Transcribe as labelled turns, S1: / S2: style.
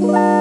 S1: Bye.